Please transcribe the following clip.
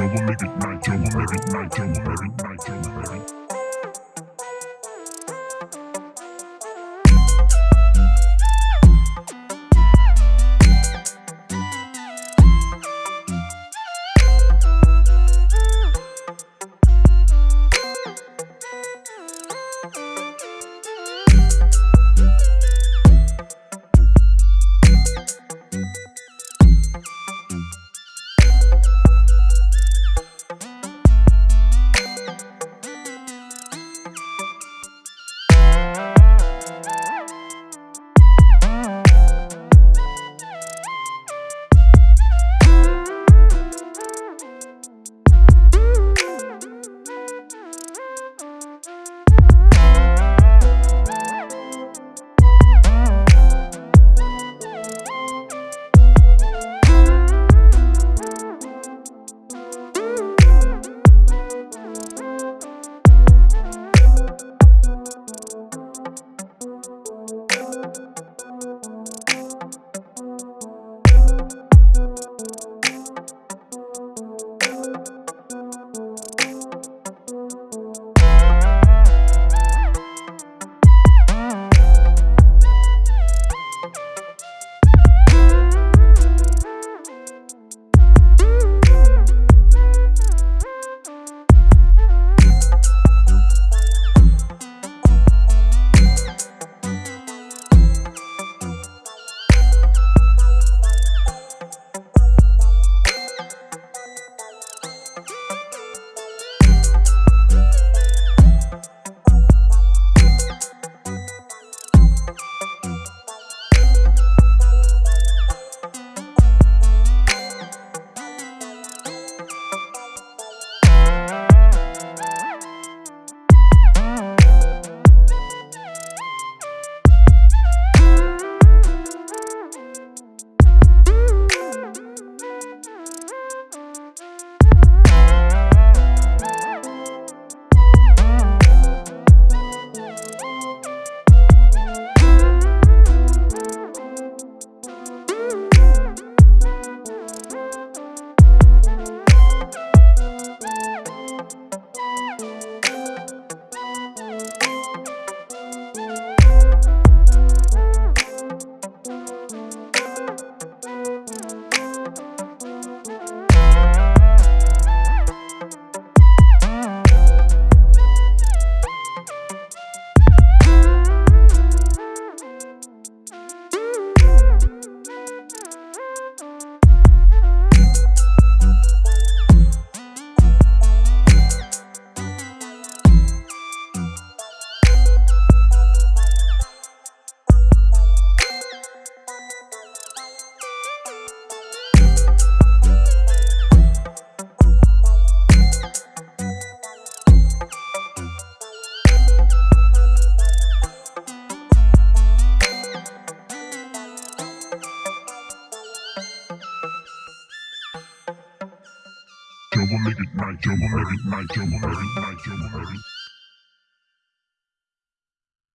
trouble, make it night trouble, make it night trouble, make it night trouble, make it. Trouble, make it night trouble, make it night trouble, make it night trouble, make it.